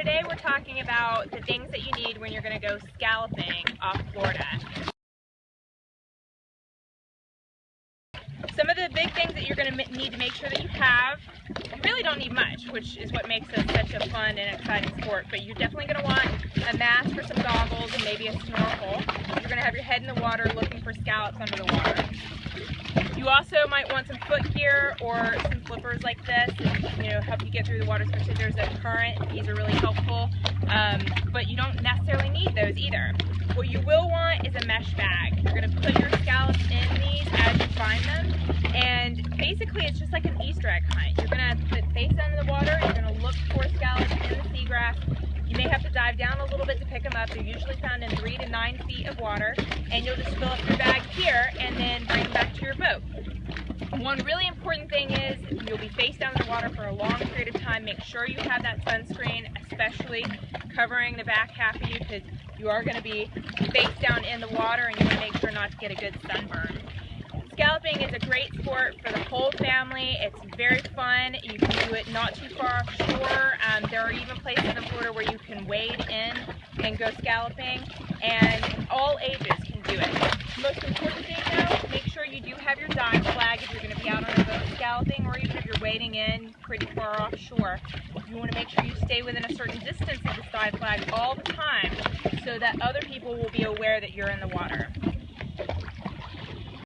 today we're talking about the things that you need when you're going to go scalloping off Florida. Some of the big things that you're going to need to make sure that you have, you really don't need much, which is what makes it such a fun and exciting sport, but you're definitely going to want a mask for some goggles and maybe a snorkel. You're going to have your head in the water looking for scallops under the water. You also might want some foot gear or some flippers like this, you know, help you get through the water, especially if there's a current. These are really helpful, um, but you don't necessarily need those either. What you will want is a mesh bag. You're going to put your scallops in these as you find them, and basically it's just like an Easter egg hunt. You're going to put face under the water, you're going to look for scallops in the seagrass, you may have to dive down a little bit to pick them up. They're usually found in three to nine feet of water. And you'll just fill up your bag here and then One really important thing is you'll be face down in the water for a long period of time. Make sure you have that sunscreen, especially covering the back half of you because you are going to be face down in the water and you want to make sure not to get a good sunburn. Scalloping is a great sport for the whole family. It's very fun. You can do it not too far offshore. Um, there are even places in the Florida where you can wade in and go scalloping, and all ages can do it. Most important thing though, make sure you do have your flag if you're going to be out on a boat scalloping, or even if you're wading in pretty far offshore. You want to make sure you stay within a certain distance of this dive flag all the time so that other people will be aware that you're in the water.